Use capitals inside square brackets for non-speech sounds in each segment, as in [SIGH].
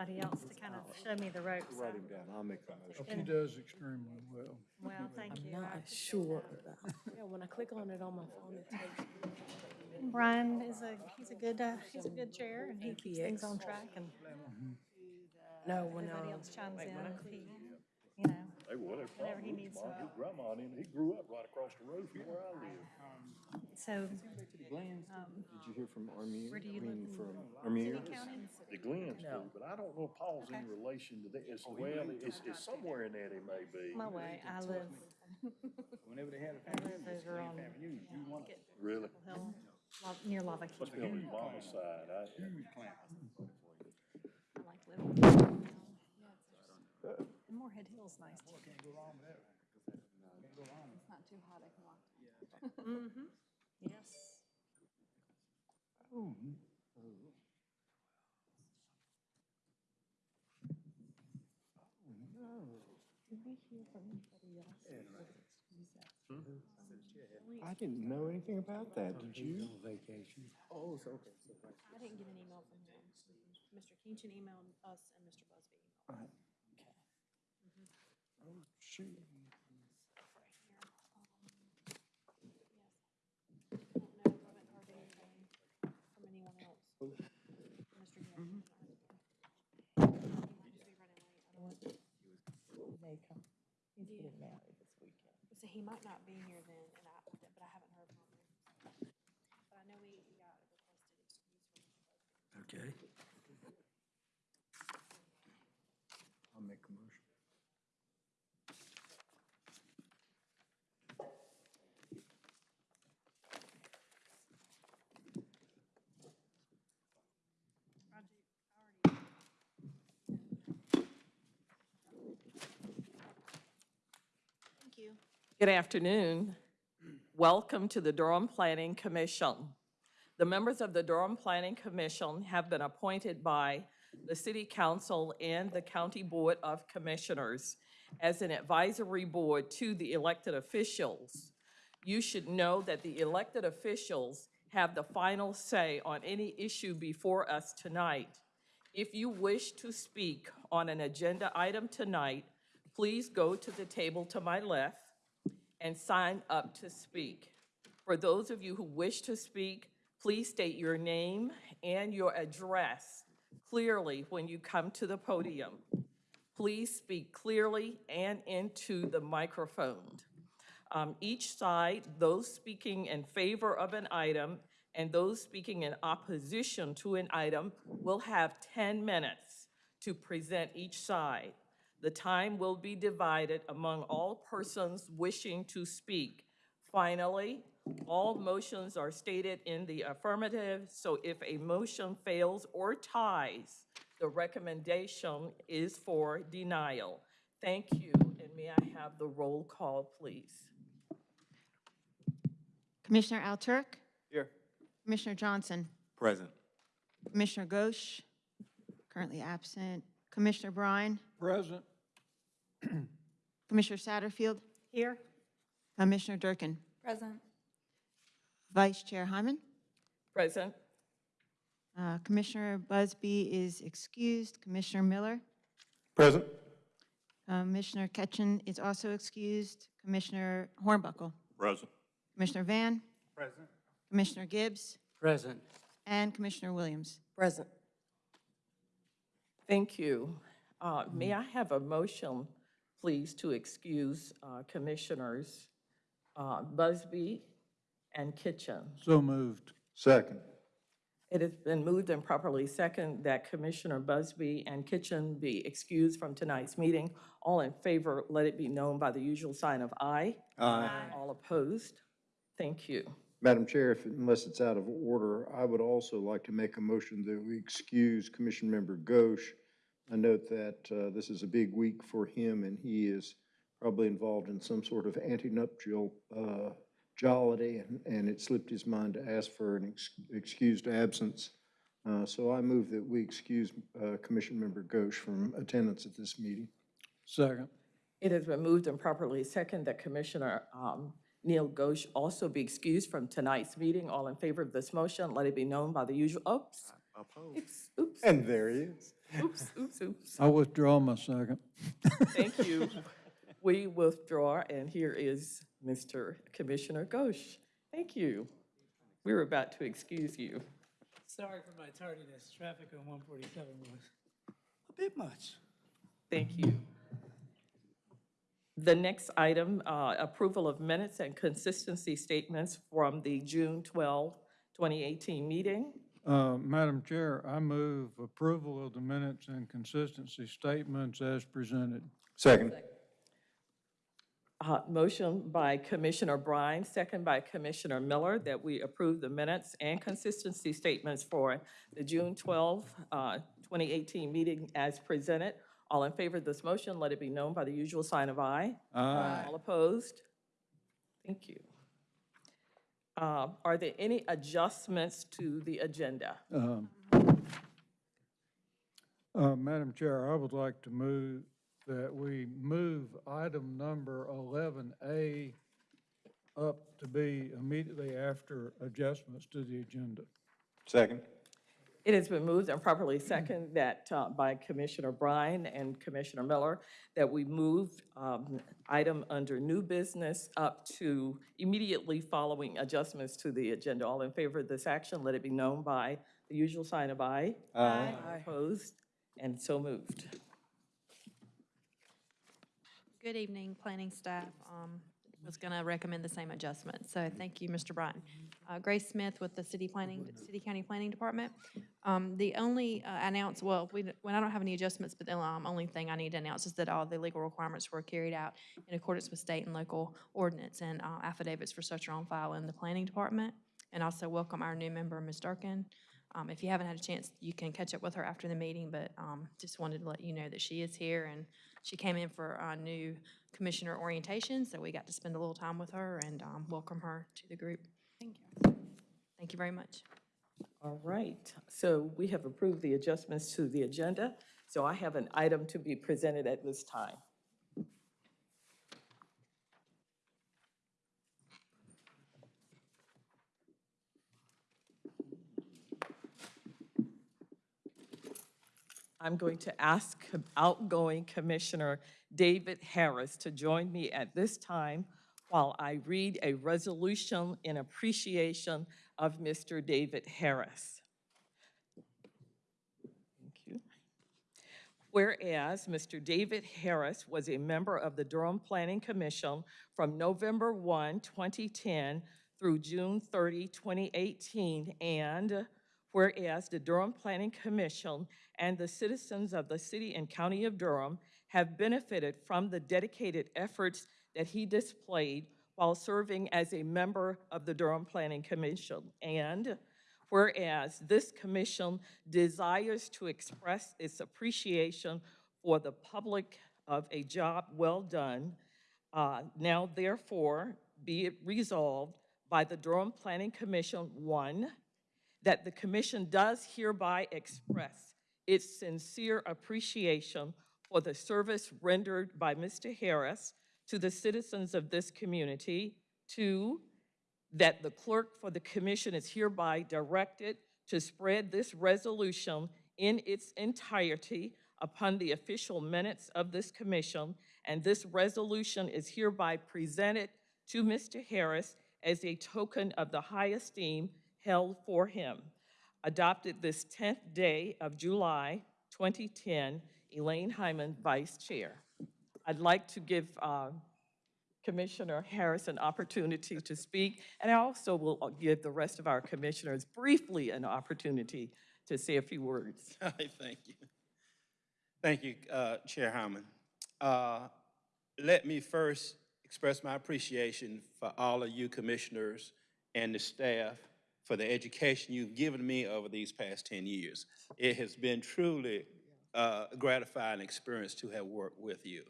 anybody else to kind of show me the ropes. Write him down, I'll make the motion. He does extremely well. Well, [LAUGHS] thank you. I'm not appreciate sure. that. [LAUGHS] Yeah, when I click on it on my phone, it takes me. Brian is a, he's a good, uh, he's a good chair and he keeps things on track and No, when, everybody um, else chimes wait, in when I click- he, you know. Hey, well, Whatever he probably needs my, uh, his grandma, and he grew up right across the road from where I um, live. So, um, Did you hear from Armier? Where do you I mean, live? from city, Armier? county? The Glens No. but I don't know if Paul's in relation to that, oh, it's, well, it's, it's somewhere in that he may be. My way, I live, [LAUGHS] Whenever they had a I live over on family, you, you want Really? Hill, La- near Lava Must be on his mama's side, I, huge clan. I like living. And Moorhead Hill's nice too. Can't go wrong with that. Can't go wrong. It's not too hot, I can walk. Mm-hmm, yes. Oh. I didn't know anything about that, did you? Vacation. Oh, so, okay. so right. I didn't get an email from him. Mr. Kenchin emailed us and Mr. Busby emailed. Oh. So he might not be here then, and I, but I haven't heard from him. But I know he he got requested excuse from. Okay. I'll make a motion. Thank you. Good afternoon. Welcome to the Durham Planning Commission. The members of the Durham Planning Commission have been appointed by the City Council and the County Board of Commissioners as an advisory board to the elected officials. You should know that the elected officials have the final say on any issue before us tonight. If you wish to speak on an agenda item tonight, please go to the table to my left and sign up to speak. For those of you who wish to speak, please state your name and your address clearly when you come to the podium. Please speak clearly and into the microphone. Um, Each side, those speaking in favor of an item and those speaking in opposition to an item will have 10 minutes to present each side. The time will be divided among all persons wishing to speak. Finally, all motions are stated in the affirmative, so if a motion fails or ties, the recommendation is for denial. Thank you, and may I have the roll call, please? Commissioner Alturk, Here. Commissioner Johnson, Present. Commissioner Ghosh, currently absent, Commissioner Bryan? Present. [CLEARS THROAT] Commissioner Satterfield, Here, Commissioner Durkin, Present. Vice Chair Hyman. Present? Uh, Commissioner Busby is excused, Commissioner Miller, Present. Commissioner Ketchen is also excused, Commissioner Hornbuckle, Present. Commissioner Van, Present. Commissioner Gibbs, Present. and Commissioner Williams. Present. Thank you. Uh, May I have a motion, please, to excuse uh, Commissioners uh, Busby and Kitchen? So moved. Second. It has been moved and properly second that Commissioner Busby and Kitchen be excused from tonight's meeting. All in favor, let it be known by the usual sign of aye. Aye. All opposed? Thank you. Madam Chair, if, unless it's out of order, I would also like to make a motion that we excuse Commission Member Ghosh. I note that uh, this is a big week for him, and he is probably involved in some sort of antenuptial uh, jollity, and- and it slipped his mind to ask for an ex- excused absence. Uh, So I move that we excuse uh, Commission Member Ghosh from attendance at this meeting. Second. It has been moved and properly second that Commissioner um, Neil Ghosh also be excused from tonight's meeting. All in favor of this motion, let it be known by the usual, oops. Oops, oops, And there he is. [LAUGHS] oops, oops, oops. I withdraw my second. Thank you. [LAUGHS] We withdraw, and here is Mr. Commissioner Ghosh. Thank you. We were about to excuse you. Sorry for my tardiness. Traffic on one forty-seven was a bit much. Thank you. The next item, uh, approval of minutes and consistency statements from the June 12, 2018 meeting. Uh, Madam Chair, I move approval of the minutes and consistency statements as presented. Second. Uh, Motion by Commissioner Bryan, second by Commissioner Miller, that we approve the minutes and consistency statements for the June 12, uh, 2018 meeting as presented. All in favor of this motion, let it be known by the usual sign of aye. Aye. All opposed? Thank you. Uh, Are there any adjustments to the agenda? Um, uh, Madam Chair, I would like to move that we move item number 11A up to be immediately after adjustments to the agenda. Second. It has been moved and properly second that uh, by Commissioner Bryan and Commissioner Miller, that we move um, item under new business up to immediately following adjustments to the agenda. All in favor of this action, let it be known by the usual sign of aye. Aye. Opposed, and so moved. Good evening, planning staff. Um, Was going to recommend the same adjustment, so thank you, Mr. Bryan. Uh, Grace Smith with the City Planning, City County Planning Department. Um, The only uh, announce, well, we, when I don't have any adjustments, but the um, only thing I need to announce is that all the legal requirements were carried out in accordance with state and local ordinance, and uh, affidavits for such are on file in the Planning Department. And also welcome our new member, Ms. Durkin. Um, If you haven't had a chance, you can catch up with her after the meeting, but um, just wanted to let you know that she is here, and she came in for a new commissioner orientation, so we got to spend a little time with her and um, welcome her to the group. Thank you. Thank you very much. All right, so we have approved the adjustments to the agenda, so I have an item to be presented at this time. I'm going to ask outgoing Commissioner David Harris to join me at this time while I read a resolution in appreciation of Mr. David Harris. Thank you. Whereas Mr. David Harris was a member of the Durham Planning Commission from November 1, 2010 through June 30, 2018, and whereas the Durham Planning Commission and the citizens of the city and county of Durham have benefited from the dedicated efforts that he displayed while serving as a member of the Durham Planning Commission. And whereas this commission desires to express its appreciation for the public of a job well done, uh, now therefore be it resolved by the Durham Planning Commission, one, that the commission does hereby express its sincere appreciation for the service rendered by Mr. Harris to the citizens of this community. Two, that the clerk for the commission is hereby directed to spread this resolution in its entirety upon the official minutes of this commission, and this resolution is hereby presented to Mr. Harris as a token of the high esteem held for him. Adopted this 10th day of July 2010, Elaine Hyman, Vice Chair. I'd like to give uh, Commissioner Harris an opportunity to speak, and I also will give the rest of our commissioners briefly an opportunity to say a few words. [LAUGHS] Thank you. Thank you, uh, Chair Hyman. Uh, Let me first express my appreciation for all of you commissioners and the staff for the education you've given me over these past 10 years. It has been truly uh, gratifying experience to have worked with you.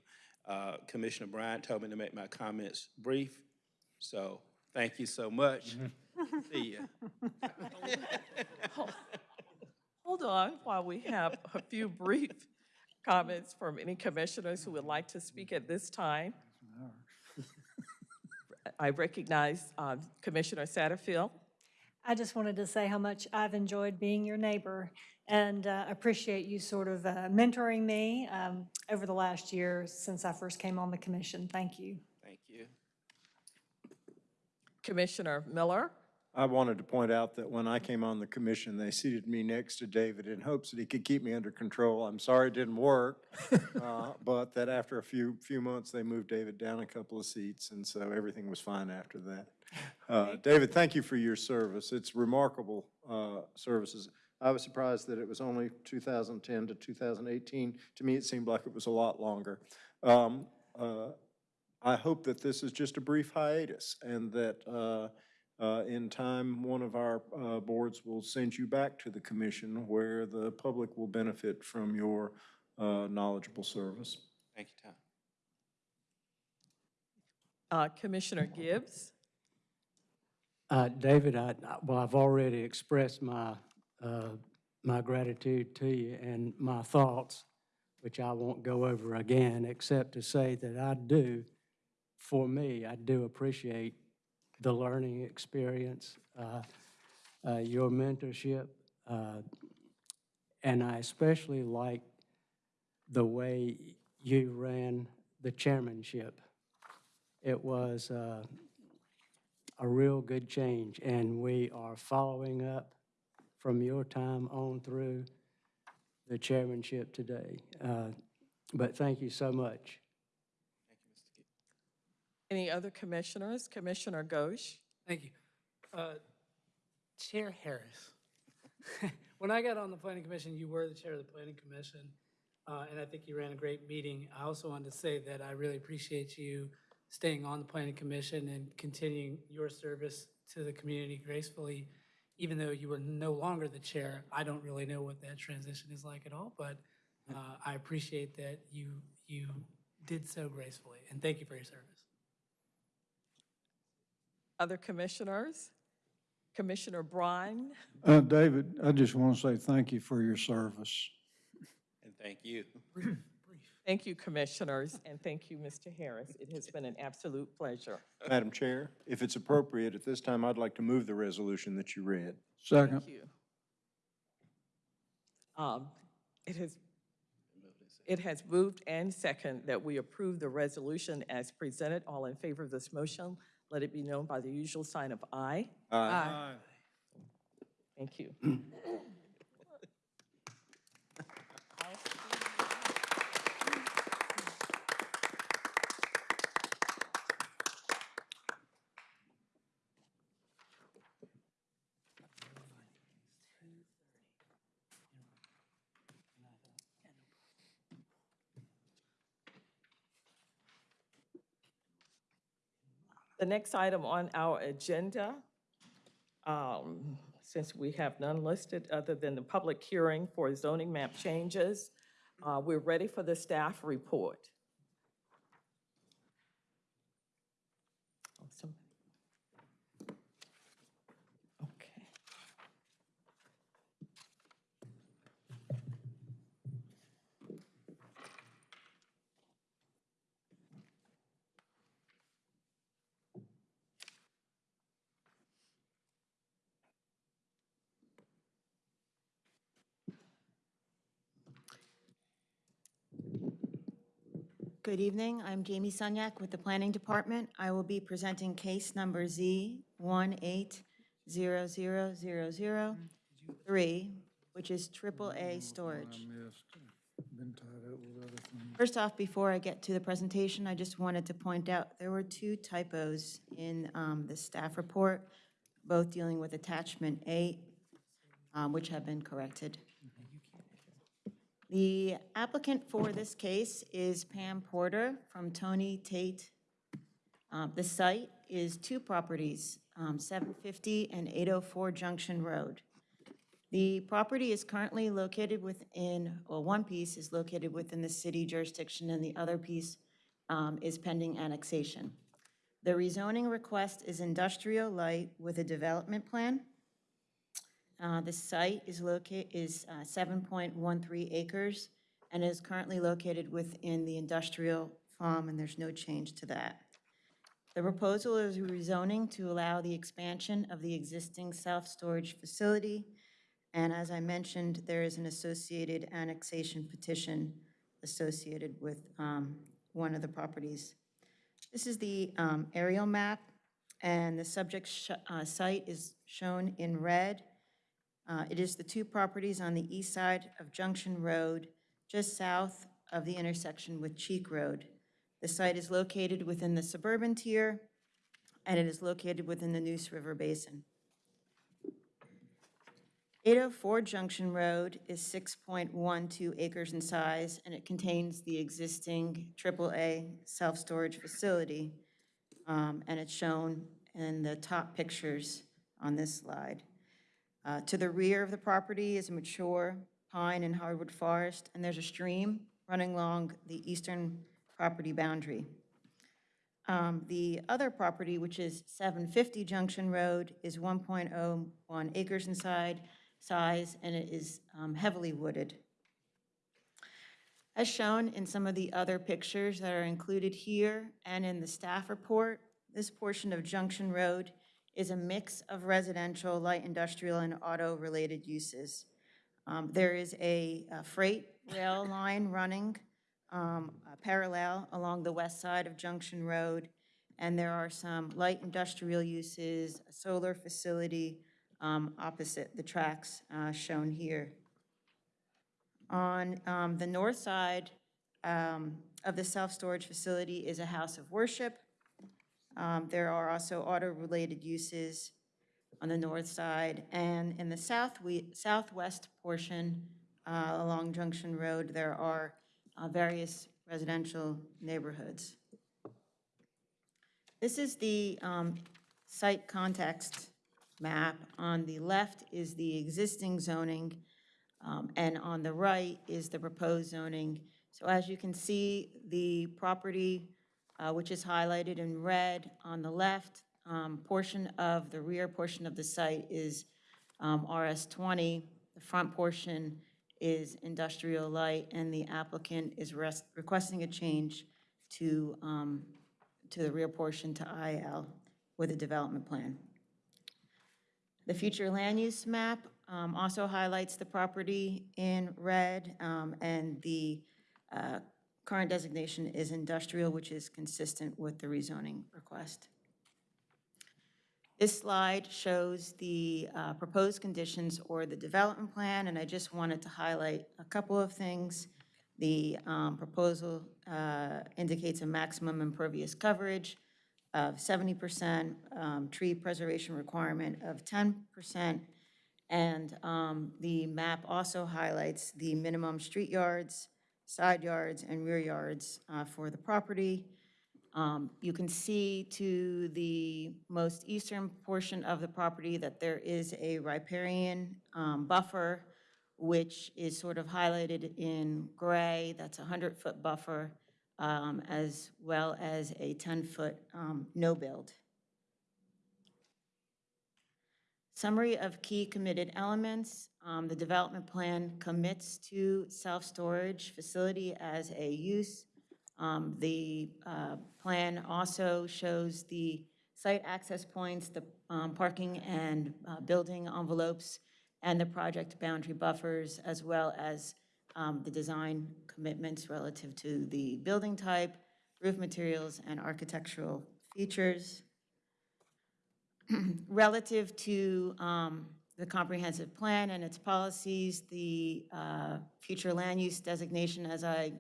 Uh, Commissioner Bryant told me to make my comments brief, so thank you so much. [LAUGHS] See ya. [LAUGHS] Hold on while we have a few brief comments from any commissioners who would like to speak at this time. I recognize uh, Commissioner Satterfield. I just wanted to say how much I've enjoyed being your neighbor and uh, appreciate you sort of uh, mentoring me um, over the last year since I first came on the commission. Thank you. Thank you. Commissioner Miller? I wanted to point out that when I came on the commission, they seated me next to David in hopes that he could keep me under control. I'm sorry it didn't work, [LAUGHS] uh, but that after a few, few months, they moved David down a couple of seats, and so everything was fine after that. Uh, David, thank you for your service. It's remarkable uh, services. I was surprised that it was only 2010 to 2018. To me, it seemed like it was a lot longer. Um, uh, I hope that this is just a brief hiatus and that uh, uh, in time, one of our uh, boards will send you back to the commission where the public will benefit from your uh, knowledgeable service. Thank you, Tom. Uh, Commissioner Gibbs? Uh, David, I, well, I've already expressed my, uh, my gratitude to you and my thoughts, which I won't go over again, except to say that I do, for me, I do appreciate the learning experience, uh, uh, your mentorship, uh, and I especially like the way you ran the chairmanship. It was, uh, a real good change, and we are following up from your time on through the chairmanship today. Uh, But thank you so much. Thank you, Mr. Keith. Any other commissioners? Commissioner Ghosh? Thank you. Uh, Chair Harris, [LAUGHS] when I got on the planning commission, you were the chair of the planning commission, uh, and I think you ran a great meeting. I also wanted to say that I really appreciate you staying on the planning commission and continuing your service to the community gracefully. Even though you were no longer the chair, I don't really know what that transition is like at all, but uh, I appreciate that you, you did so gracefully, and thank you for your service. Other commissioners? Commissioner Brine? Uh, David, I just want to say thank you for your service. And thank you. Thank you, commissioners, and thank you, Mr. Harris. It has been an absolute pleasure. Madam Chair, if it's appropriate, at this time, I'd like to move the resolution that you read. Second. Thank you. Um, It has, it has moved and second that we approve the resolution as presented. All in favor of this motion, let it be known by the usual sign of aye. Aye. Thank you. The next item on our agenda, um, since we have none listed other than the public hearing for zoning map changes, uh, we're ready for the staff report. Oh, some- Okay. Good evening. I'm Jamie Sunyak with the Planning Department. I will be presenting case number Z 1800003, which is AAA storage. Been tied up with other things. First off, before I get to the presentation, I just wanted to point out there were two typos in um, the staff report, both dealing with attachment eight, um, which have been corrected. The applicant for this case is Pam Porter from Tony Tate. Uh, The site is two properties, um, 750 and 804 Junction Road. The property is currently located within, well, one piece is located within the city jurisdiction, and the other piece um, is pending annexation. The rezoning request is industrial light with a development plan. Uh, The site is locate, is uh, 7.13 acres and is currently located within the industrial farm, and there's no change to that. The proposal is rezoning to allow the expansion of the existing self-storage facility. And as I mentioned, there is an associated annexation petition associated with um, one of the properties. This is the um, aerial map, and the subject uh, site is shown in red. Uh, It is the two properties on the east side of Junction Road, just south of the intersection with Cheek Road. The site is located within the suburban tier, and it is located within the Neuse River Basin. 804 Junction Road is 6.12 acres in size, and it contains the existing AAA self-storage facility, um, and it's shown in the top pictures on this slide. Uh, To the rear of the property is a mature pine and hardwood forest, and there's a stream running along the eastern property boundary. Um, The other property, which is 750 Junction Road, is 1.01 acres in size, and it is um, heavily wooded. As shown in some of the other pictures that are included here and in the staff report, this portion of Junction Road is a mix of residential, light industrial, and auto-related uses. Um, There is a freight rail [LAUGHS] line running um, uh, parallel along the west side of Junction Road, and there are some light industrial uses, a solar facility um, opposite the tracks uh, shown here. On um, the north side um, of the self-storage facility is a house of worship. Um, There are also auto-related uses on the north side. And in the south, we, southwest portion uh, along Junction Road, there are uh, various residential neighborhoods. This is the um, site context map. On the left is the existing zoning, um, and on the right is the proposed zoning. So as you can see, the property, uh, which is highlighted in red on the left, um, portion of the rear portion of the site is um, RS20. The front portion is industrial light, and the applicant is requesting a change to, um, to the rear portion to IL with a development plan. The future land use map um, also highlights the property in red, um, and the uh, current designation is industrial, which is consistent with the rezoning request. This slide shows the uh, proposed conditions or the development plan, and I just wanted to highlight a couple of things. The um, proposal uh, indicates a maximum impervious coverage of 70%, um, tree preservation requirement of 10%, and um, the map also highlights the minimum street yards, side yards, and rear yards uh, for the property. Um, You can see to the most eastern portion of the property that there is a riparian um, buffer, which is sort of highlighted in gray. That's a 100-foot buffer, um, as well as a 10-foot no-build. Summary of key committed elements. Um, The development plan commits to self-storage facility as a use. Um, The uh, plan also shows the site access points, the um, parking and uh, building envelopes, and the project boundary buffers, as well as um, the design commitments relative to the building type, roof materials, and architectural features. [CLEARS THROAT] Relative to um, the comprehensive plan and its policies, the uh, future land use designation, as I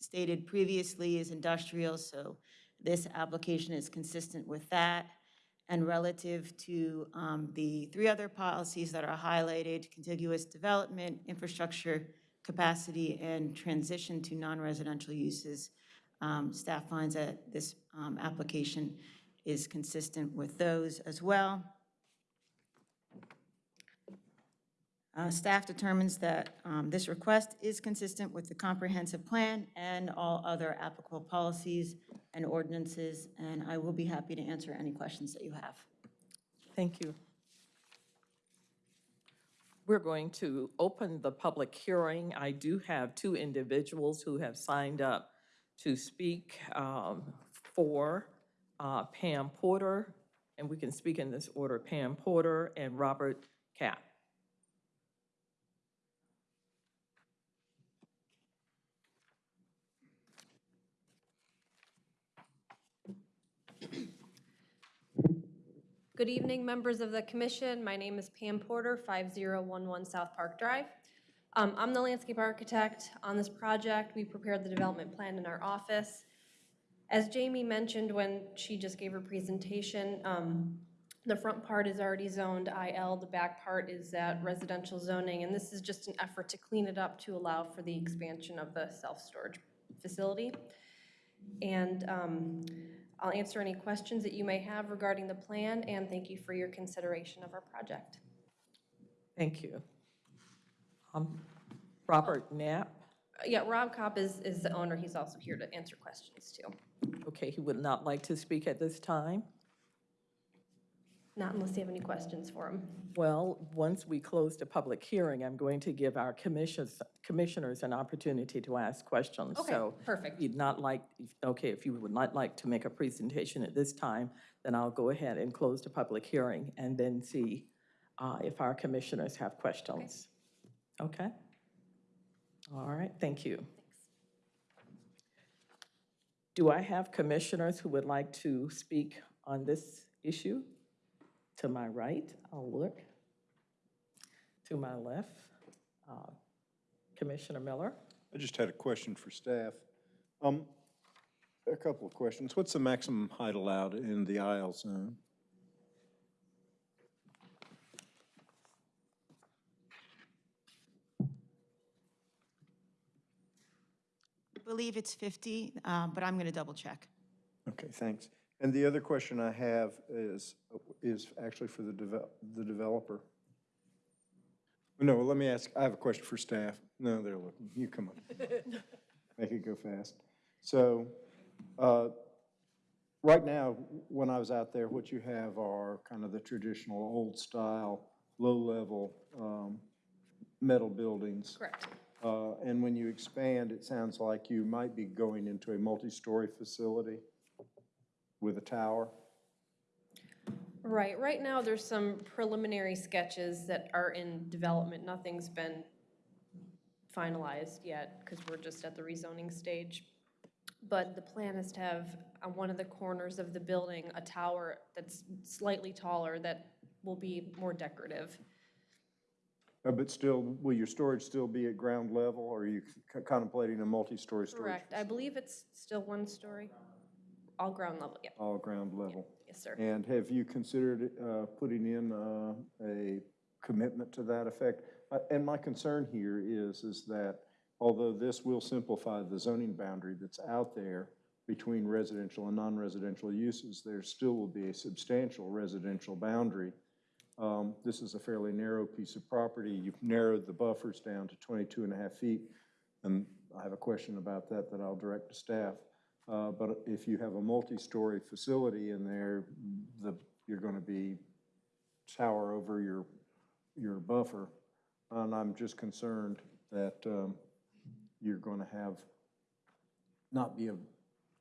stated previously, is industrial, so this application is consistent with that. And relative to um, the three other policies that are highlighted, contiguous development, infrastructure capacity, and transition to non-residential uses, um, staff finds that this um, application is consistent with those as well. Uh, Staff determines that um, this request is consistent with the comprehensive plan and all other applicable policies and ordinances, and I will be happy to answer any questions that you have. Thank you. We're going to open the public hearing. I do have two individuals who have signed up to speak um, for uh, Pam Porter, and we can speak in this order, Pam Porter and Robert Kopp. Good evening, members of the commission. My name is Pam Porter, 5011 South Park Drive. Um, I'm the landscape architect on this project. We prepared the development plan in our office. As Jamie mentioned when she just gave her presentation, um, the front part is already zoned IL, the back part is at residential zoning, and this is just an effort to clean it up to allow for the expansion of the self-storage facility. And um, I'll answer any questions that you may have regarding the plan, and thank you for your consideration of our project. Thank you. Um, Robert Knapp, Yeah, Rob Kopp is, is the owner. He's also here to answer questions, too. Okay, he would not like to speak at this time. Not unless you have any questions for him. Well, once we close the public hearing, I'm going to give our commissioners, commissioners an opportunity to ask questions. Okay, So perfect. you'd not like, okay, if you would not like to make a presentation at this time, then I'll go ahead and close the public hearing and then see uh, if our commissioners have questions. Okay? All right, thank you. Do I have commissioners who would like to speak on this issue? To my right, I'll look. To my left, uh, Commissioner Miller. I just had a question for staff. Um, a couple of questions. What's the maximum height allowed in the IL zone? Believe it's 50, uh, but I'm going to double check. Okay, thanks. And the other question I have is, is actually for the devel, the developer. No, let me ask, I have a question for staff. No, they're looking, you come on. [LAUGHS] Make it go fast. So, uh, right now, when I was out there, what you have are kind of the traditional old-style, low-level, um, metal buildings. Correct. Uh, And when you expand, it sounds like you might be going into a multi-story facility with a tower. Right, right now, there's some preliminary sketches that are in development. Nothing's been finalized yet, because we're just at the rezoning stage. But the plan is to have on one of the corners of the building, a tower that's slightly taller that will be more decorative. Uh, But still, will your storage still be at ground level, or are you c- contemplating a multi-story storage? Correct, I believe it's still one story, all ground level, yeah, All ground level? yes, sir. And have you considered uh, putting in uh, a commitment to that effect? Uh, And my concern here is, is that although this will simplify the zoning boundary that's out there between residential and non-residential uses, there still will be a substantial residential boundary. Um, This is a fairly narrow piece of property. You've narrowed the buffers down to 22 and a half feet. And I have a question about that that I'll direct to staff. Uh, But if you have a multi-story facility in there, the, you're going to be tower over your, your buffer. And I'm just concerned that um, you're going to have, not be a,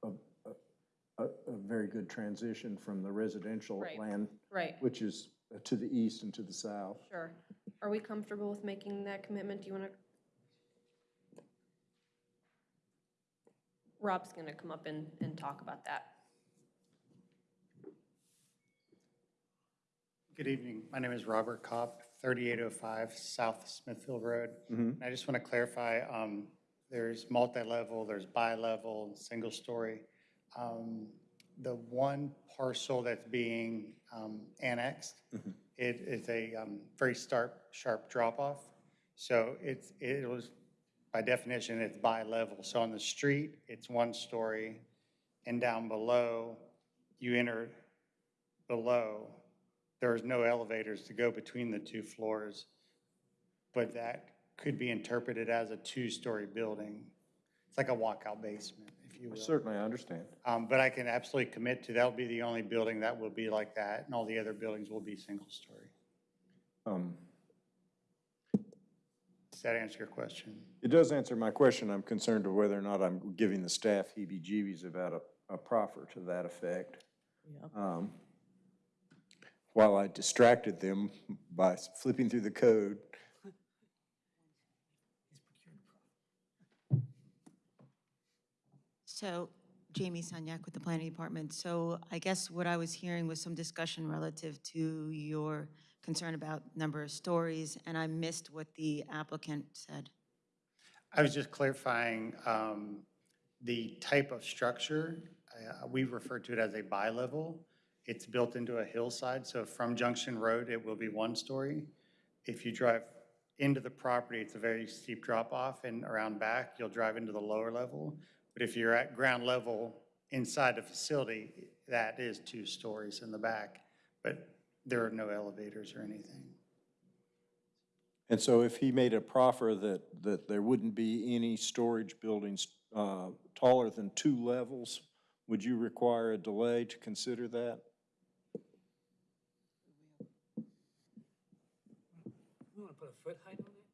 a, a, a very good transition from the residential Right. land, Right, which is to the east and to the south. sure. Are we comfortable with making that commitment? Do you want to? Rob's going to come up and, and talk about that. Good evening. My name is Robert Kopp, 3805 South Smithfield Road. And I just want to clarify, um, there's multi-level, there's bi-level, single-story. Um, The one parcel that's being um, annexed, it is a um, very sharp, sharp drop-off. So it's, it was, by definition, it's bi-level. So on the street, it's one story, and down below, you enter below, there's no elevators to go between the two floors, but that could be interpreted as a two-story building. It's like a walkout basement, if you will. Certainly, I understand. Um, But I can absolutely commit to, that'll be the only building that will be like that, and all the other buildings will be single-story. Um, Does that answer your question? It does answer my question. I'm concerned of whether or not I'm giving the staff heebie-jeebies about a, a proffer to that effect. um, while I distracted them by flipping through the code. So Jamie Sunyak with the Planning Department. So I guess what I was hearing was some discussion relative to your concern about number of stories, and I missed what the applicant said. I was just clarifying um, the type of structure. Uh, We refer to it as a bi-level. It's built into a hillside, so from Junction Road, it will be one story. If you drive into the property, it's a very steep drop-off, and around back, you'll drive into the lower level. But if you're at ground level inside the facility, that is two stories in the back, but there are no elevators or anything. And so if he made a proffer that, that there wouldn't be any storage buildings uh, taller than two levels, would you require a delay to consider that? We want to put a foot height on it?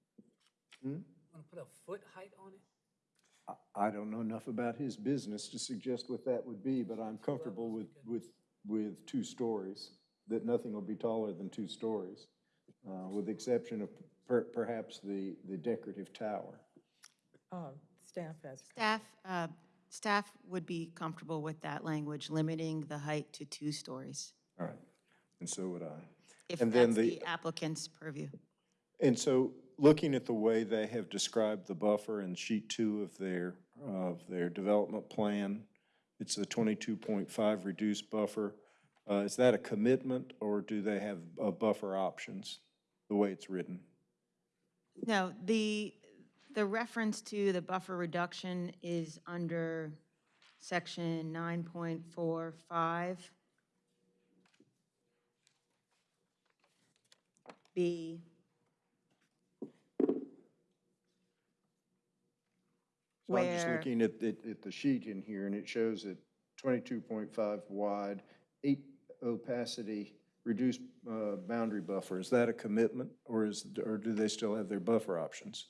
Hmm? You Want to put a foot height on it? I- I don't know enough about his business to suggest what that would be, but I'm comfortable with, with, with two stories, that nothing will be taller than two stories, uh, with the exception of per- perhaps the, the decorative tower. Um, Staff has. Staff, uh, staff would be comfortable with that language, limiting the height to two stories, All right, and so would I. if And then that's the- the applicant's purview. And so, looking at the way they have described the buffer in sheet two of their, of their development plan, it's a twenty-two point five reduced buffer. Uh, is that a commitment, or do they have, uh, buffer options, the way it's written? No, the, the reference to the buffer reduction is under section 9.45. B. So I'm just Where- looking at, at, at the sheet in here, and it shows that twenty-two point five wide, eight opacity, reduced, uh, boundary buffer. Is that a commitment, or is, or do they still have their buffer options?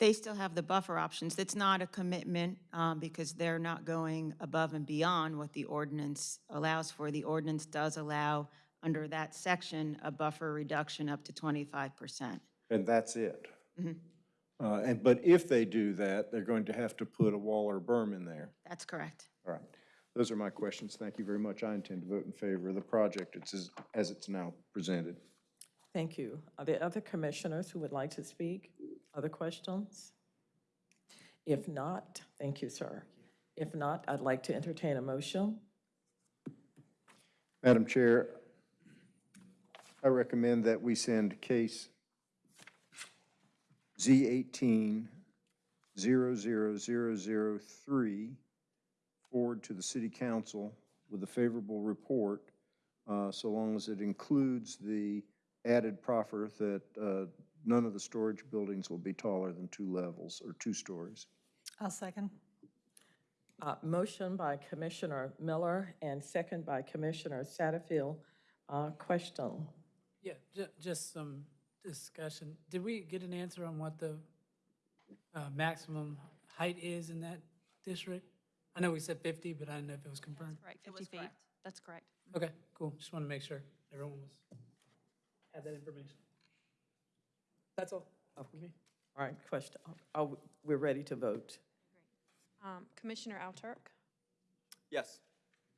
They still have the buffer options. It's not a commitment um, because they're not going above and beyond what the ordinance allows for. The ordinance does allow, under that section, a buffer reduction up to 25%. And that's it? Mhm. Uh, and, but if they do that, they're going to have to put a wall or berm in there. That's correct. All right. Those are my questions. Thank you very much. I intend to vote in favor of the project it's as, as it's now presented. Thank you. Are there other commissioners who would like to speak? Other questions? If not, thank you, sir. If not, I'd like to entertain a motion. Madam Chair, I recommend that we send case Z eighteen zero zero zero zero three forward to the city council with a favorable report, uh, so long as it includes the added proffer that, uh, none of the storage buildings will be taller than two levels or two stories. I'll second. Uh, Motion by Commissioner Miller and second by Commissioner Satterfield. Uh, Question? Yeah, ju- just some discussion. Did we get an answer on what the uh, maximum height is in that district? I know we said 50, but I didn't know if it was confirmed. Correct, 50 feet. That's correct. Okay, cool. Just want to make sure everyone was, had that information. That's all. Okay. All right, question. Are we- we're ready to vote? Um, Commissioner Alturk, Yes.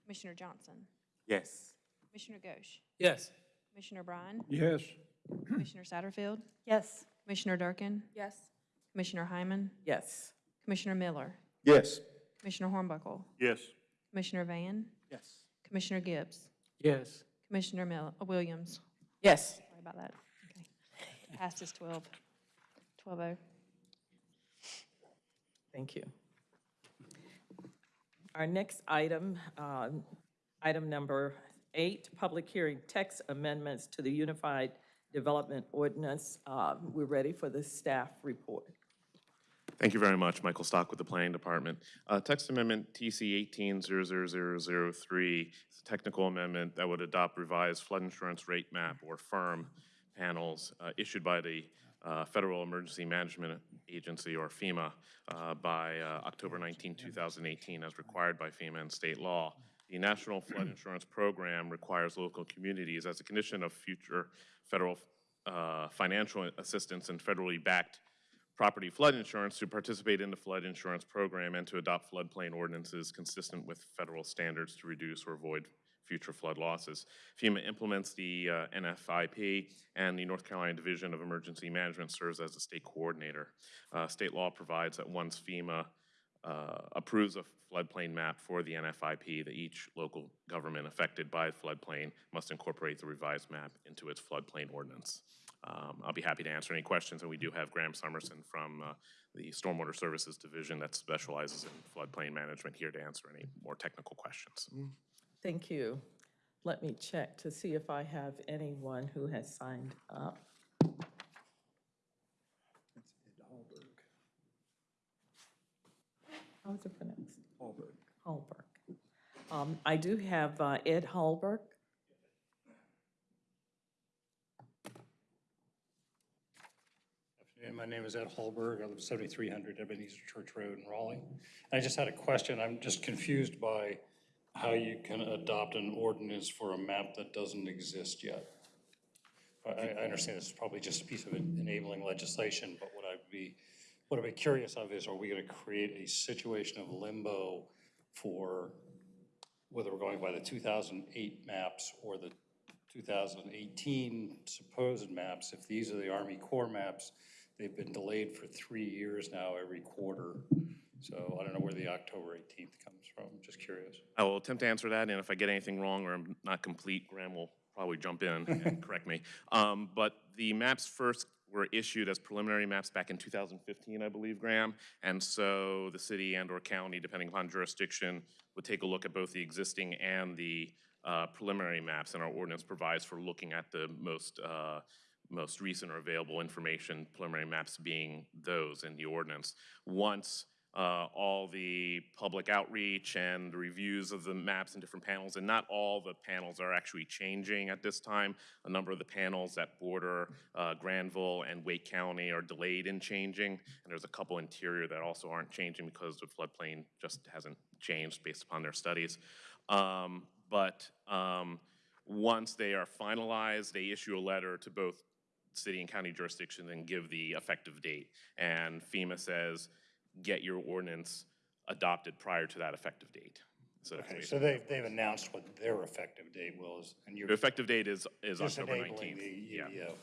Commissioner Johnson, Yes. Commissioner Ghosh, Yes. Commissioner Bryan, Yes, Commissioner Satterfield, Yes. Commissioner Durkin, Yes. Commissioner Hyman, Yes. Commissioner Miller, Yes. Commissioner Hornbuckle, Yes. Commissioner Van, Yes. Commissioner Gibbs, Yes. Commissioner Mill, uh, Williams. Yes. Sorry about that. Okay. Passes 12, 12-0. Thank you. Our next item, um, item number eight, public hearing text amendments to the Unified Development Ordinance. Uh, We're ready for the staff report. Thank you very much. Michael Stock with the Planning Department. Uh, Text Amendment TC 1800003 is a technical amendment that would adopt revised flood insurance rate map or FIRM panels uh, issued by the uh, Federal Emergency Management Agency, or FEMA, uh, by uh, October 19, 2018, as required by FEMA and state law. The National Flood Insurance Program requires local communities, as a condition of future federal uh, financial assistance and federally backed property flood insurance, to participate in the flood insurance program and to adopt floodplain ordinances consistent with federal standards to reduce or avoid future flood losses. FEMA implements the uh, NFIP, and the North Carolina Division of Emergency Management serves as the state coordinator. Uh, State law provides that once FEMA uh, approves a floodplain map for the NFIP, that each local government affected by floodplain must incorporate the revised map into its floodplain ordinance. Um, I'll be happy to answer any questions, and we do have Graham Summerson from uh, the Stormwater Services Division that specializes in floodplain management here to answer any more technical questions. Thank you. Let me check to see if I have anyone who has signed up. How is it pronounced? Hallberg. Hallberg. Um, I do have uh, Ed Hallberg. afternoon. My name is Ed Hallberg. I live at 7300 Ebenezer Church Road in Raleigh. I just had a question. I'm just confused by how you can adopt an ordinance for a map that doesn't exist yet. I, I understand this is probably just a piece of enabling legislation, but what I'd be, what I'm curious of is, are we going to create a situation of limbo for whether we're going by the 2008 maps or the 2018 supposed maps? If these are the Army Corps maps, they've been delayed for three years now every quarter. So I don't know where the October 18th comes from, just curious. I will attempt to answer that, and if I get anything wrong or I'm not complete, Graham will probably jump in and [LAUGHS] correct me. Um, But the maps first were issued as preliminary maps back in 2015, I believe, Graham. And so the city and/or county, depending upon jurisdiction, would take a look at both the existing and the uh, preliminary maps, and our ordinance provides for looking at the most, uh, most recent or available information, preliminary maps being those in the ordinance. Once uh, all the public outreach and the reviews of the maps and different panels, and not all the panels are actually changing at this time. A number of the panels that border uh, Granville and Wake County are delayed in changing, and there's a couple interior that also aren't changing because the floodplain just hasn't changed based upon their studies. Um, But um, once they are finalized, they issue a letter to both city and county jurisdictions and give the effective date. And FEMA says, get your ordinance adopted prior to that effective date. So Okay, so they've, they've announced what their effective date was, and you're the effective date is, is just October enabling 19th. the Yeah. UDO. right.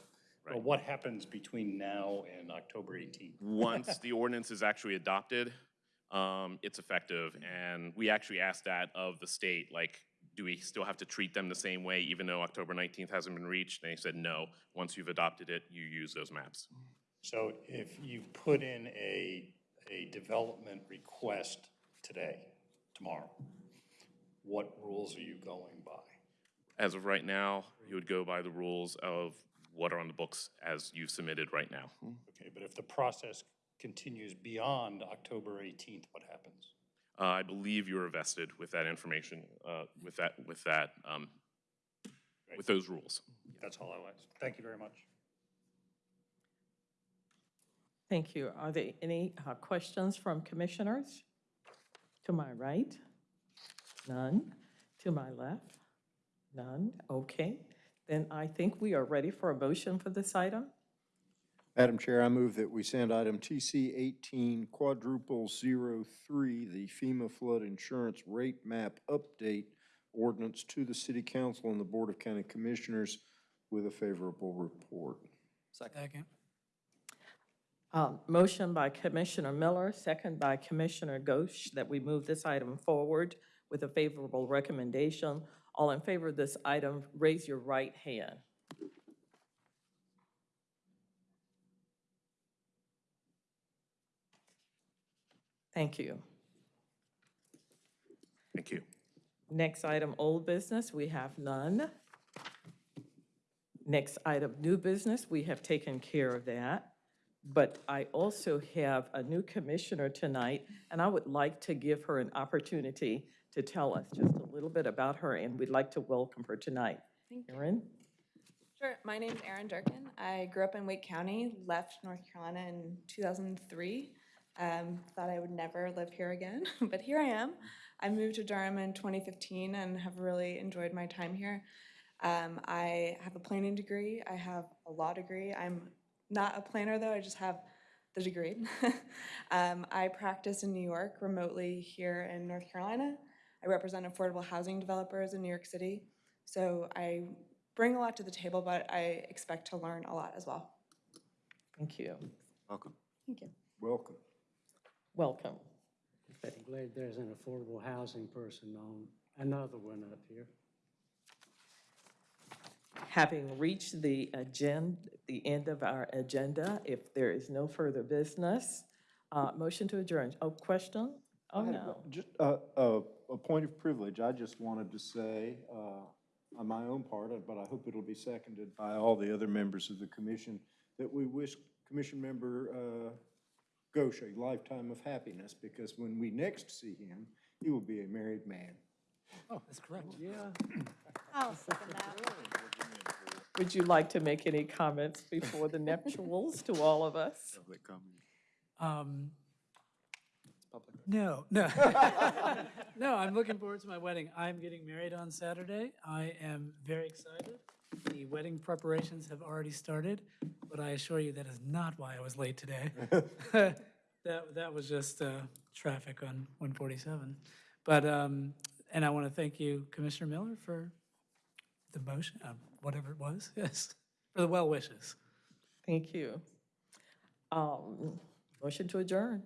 But what happens between now and October 18th? Once [LAUGHS] the ordinance is actually adopted, um, it's effective. And we actually asked that of the state, like, do we still have to treat them the same way even though October 19th hasn't been reached? And they said, no, once you've adopted it, you use those maps. So if you put in a, a development request today, tomorrow, what rules are you going by? As of right now, you would go by the rules of what are on the books as you've submitted right now. Okay, but if the process continues beyond October 18th, what happens? Uh, I believe you are vested with that information, uh, with that, with that, um, with those rules. That's all I was. Thank you very much. Thank you. Are there any uh, questions from commissioners? To my right? None. To my left? None. Okay. Then I think we are ready for a motion for this item. Madam Chair, I move that we send item TC eighteen quadruple zero three, the FEMA flood insurance rate map update ordinance to the city council and the Board of County Commissioners with a favorable report. Second. Um, Motion by Commissioner Miller, second by Commissioner Ghosh, that we move this item forward with a favorable recommendation. All in favor of this item, raise your right hand. Thank you. Thank you. Next item, old business, we have none. Next item, new business, we have taken care of that. But I also have a new commissioner tonight, and I would like to give her an opportunity to tell us just a little bit about her, and we'd like to welcome her tonight. Thank you. Erin? Sure. My name is Erin Durkin. I grew up in Wake County, left North Carolina in 2003. Um, thought I would never live here again, [LAUGHS] but here I am. I moved to Durham in 2015 and have really enjoyed my time here. Um, I have a planning degree. I have a law degree. I'm not a planner though. I just have the degree. [LAUGHS] um, I practice in New York remotely here in North Carolina. I represent affordable housing developers in New York City. So I bring a lot to the table, but I expect to learn a lot as well. Thank you. Welcome. Thank you. Welcome. Welcome. I'm glad there's an affordable housing person on, another one up here. Having reached the agenda, the end of our agenda, if there is no further business, uh, motion to adjourn. Oh, question? Oh, I had a- no. Just, uh, uh, a point of privilege, I just wanted to say, uh, on my own part, uh, but I hope it'll be seconded by all the other members of the commission, that we wish Commission Member, uh, Ghosh a lifetime of happiness, because when we next see him, he will be a married man. Oh, that's correct. Yeah. I'll second that. Would you like to make any comments before the nuptials to all of us? Um, No, no. [LAUGHS] No, I'm looking forward to my wedding. I'm getting married on Saturday. I am very excited. The wedding preparations have already started, but I assure you that is not why I was late today. [LAUGHS] That, that was just uh, traffic on 147. But, um, and I want to thank you, Commissioner Miller, for the motion, uh, whatever it was, [LAUGHS] yes, for the well wishes. Thank you. Um, Motion to adjourn.